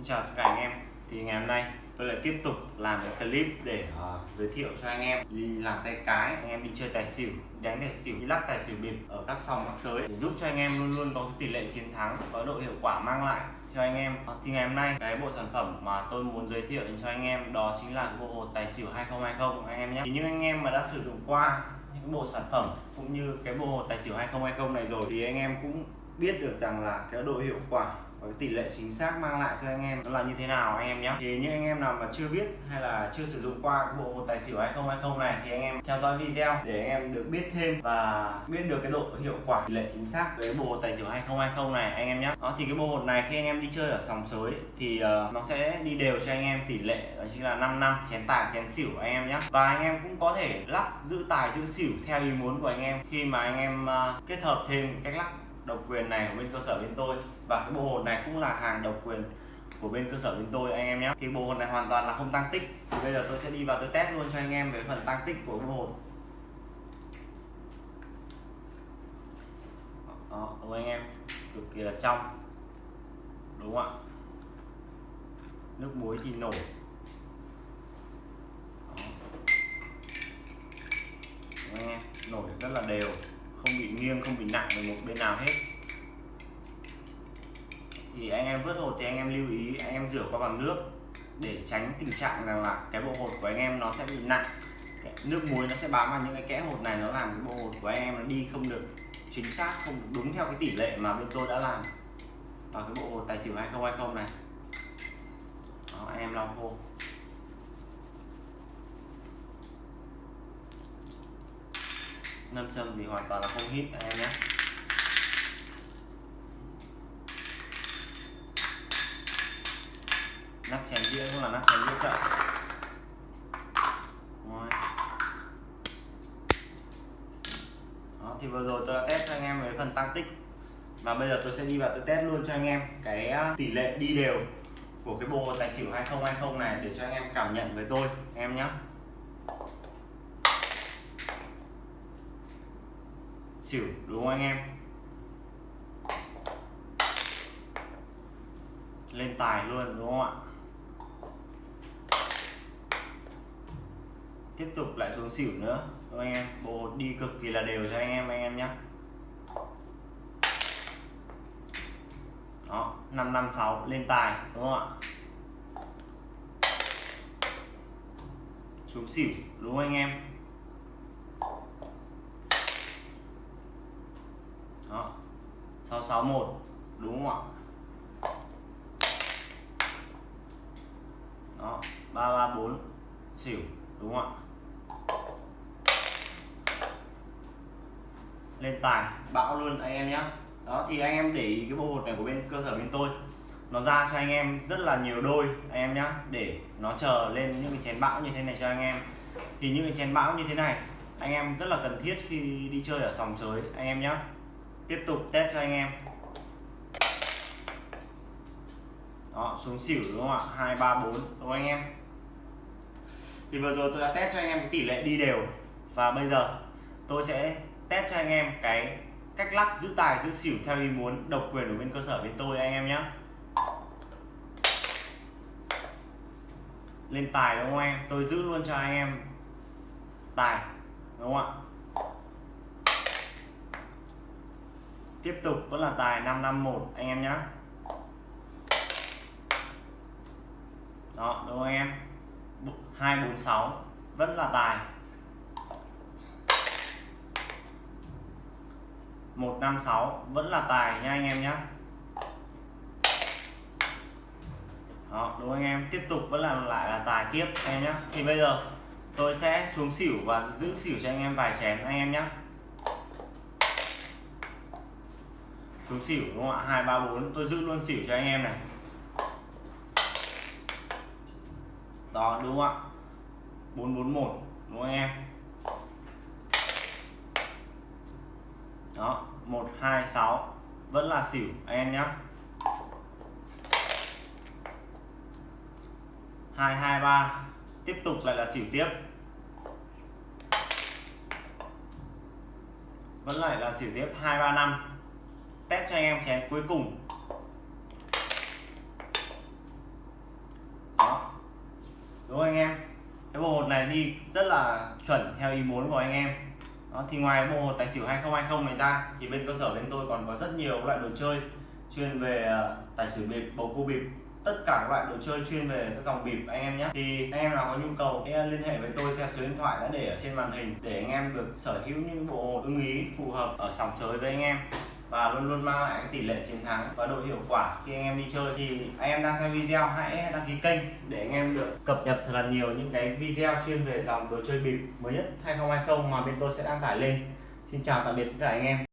Xin chào tất cả anh em. Thì ngày hôm nay tôi lại tiếp tục làm cái clip để uh, giới thiệu cho anh em. Đi làm tay cái anh em đi chơi tài xỉu đánh tài xỉu đi lắc tài xỉu bịp ở các sòng các sới để giúp cho anh em luôn luôn có tỷ lệ chiến thắng có độ hiệu quả mang lại cho anh em. Ờ, thì ngày hôm nay cái bộ sản phẩm mà tôi muốn giới thiệu đến cho anh em đó chính là bộ hột tài xỉu 2020 anh em nhé. Thì những anh em mà đã sử dụng qua những bộ sản phẩm cũng như cái bộ hột tài xỉu 2020 này rồi thì anh em cũng biết được rằng là cái độ hiệu quả và cái tỷ lệ chính xác mang lại cho anh em nó là như thế nào anh em nhé thì những anh em nào mà chưa biết hay là chưa sử dụng qua cái bộ một tài xỉu 2020 này thì anh em theo dõi video để anh em được biết thêm và biết được cái độ hiệu quả tỷ lệ chính xác với bộ hột tài xỉu 2020 này anh em nhé đó thì cái bộ hột này khi anh em đi chơi ở sòng sới thì uh, nó sẽ đi đều cho anh em tỷ lệ đó chính là 5 năm chén tài chén xỉu anh em nhé và anh em cũng có thể lắp giữ tài giữ xỉu theo ý muốn của anh em khi mà anh em uh, kết hợp thêm cách lắc độc quyền này của bên cơ sở bên tôi. Và cái bộ hồn này cũng là hàng độc quyền của bên cơ sở bên tôi, anh em nhé. Thì bộ hồn này hoàn toàn là không tăng tích. Thì bây giờ tôi sẽ đi vào tôi test luôn cho anh em về phần tăng tích của bộ hồn. Đó, đúng anh em? Cực kỳ là trong. Đúng không ạ? Nước muối thì nổi. Anh em? Nổi rất là đều không bị nghiêng không bị nặng về một bên nào hết. Thì anh em vớt hột thì anh em lưu ý anh em rửa qua bằng nước để tránh tình trạng rằng là cái bộ hột của anh em nó sẽ bị nặng. Cái nước muối nó sẽ bám vào những cái kẽ hột này nó làm cái bộ hột của anh em nó đi không được chính xác không đúng theo cái tỷ lệ mà bên tôi đã làm. Vào cái bộ hột tài xỉu 2020 này Đó, anh em lau khô. Nâm châm thì hoàn toàn là không hít anh em nhé. Nắp chén đĩa cũng là nắp chén đĩa chậm. Đó, thì vừa rồi tôi đã test cho anh em về phần tăng tích. Và bây giờ tôi sẽ đi vào tôi test luôn cho anh em cái à, tỷ lệ đi đều của cái bộ tài xỉu 2020 này để cho anh em cảm nhận với tôi anh em nhé. Xỉu đúng không anh em? Lên tài luôn, đúng không ạ? Tiếp tục lại xuống xỉu nữa, đúng không anh em? Bộ đi cực kỳ là đều cho anh em anh em nhé đó 556 lên tài, đúng không ạ? Xuống xỉu, đúng không anh em đó 661 đúng không ạ? Đó 334 xỉu, đúng không ạ? Lên tài, bão luôn, anh em nhé đó, thì anh em để ý cái bộ hột này của bên, cơ sở bên tôi. Nó ra cho anh em rất là nhiều đôi, anh em nhé để nó chờ lên những cái chén bão như thế này cho anh em. Thì những cái chén bão như thế này, anh em rất là cần thiết khi đi chơi ở sòng sới, anh em nhé tiếp tục test cho anh em. Đó, xuống xỉu đúng không ạ? Hai, ba, bốn. Đúng không anh em? Thì vừa rồi tôi đã test cho anh em cái tỷ lệ đi đều. Và bây giờ tôi sẽ test cho anh em cái cách lắc giữ tài, giữ xỉu theo ý muốn độc quyền của bên cơ sở bên tôi anh em nhé lên tài đúng không em? Tôi giữ luôn cho anh em tài, đúng không ạ? Tiếp tục, vẫn là tài 551 anh em nhé đó, đúng không anh em? 246 vẫn là tài. 156 vẫn là tài nha anh em nhé đó, đúng anh em? Tiếp tục, vẫn là lại là tài tiếp, anh em nhé thì bây giờ, tôi sẽ xuống xỉu và giữ xỉu cho anh em vài chén, anh em nhé xuống xỉu đúng không ạ? Hai, ba, bốn. Tôi giữ luôn xỉu cho anh em này. Đó, đúng không ạ? Bốn bốn, một. Đúng không anh em? Đó, một, hai, sáu. Vẫn là xỉu, anh em nhé hai hai, ba. Tiếp tục lại là xỉu tiếp. Vẫn lại là xỉu tiếp. Hai, ba, năm test cho anh em chén cuối cùng. Đó, đúng anh em? Cái bộ hột này đi rất là chuẩn theo ý muốn của anh em. Đó, thì ngoài bộ hột tài xỉu 2020 này ra thì bên cơ sở bên tôi còn có rất nhiều loại đồ chơi chuyên về ờ, tài xỉu bịp bầu cua bịp. Tất cả các loại đồ chơi chuyên về các dòng bịp anh em nhé. Thì anh em nào có nhu cầu hãy liên hệ với tôi theo số điện thoại đã để ở trên màn hình để anh em được sở hữu những bộ hột ưng ý phù hợp ở sòng chơi với anh em và luôn luôn mang lại cái tỷ lệ chiến thắng và độ hiệu quả. Khi anh em đi chơi thì anh em đang xem video, hãy đăng ký kênh để anh em được cập nhật thật là nhiều những cái video chuyên về dòng đồ chơi bịp mới nhất 2020 mà bên tôi sẽ đăng tải lên. Xin chào tạm biệt tất cả anh em.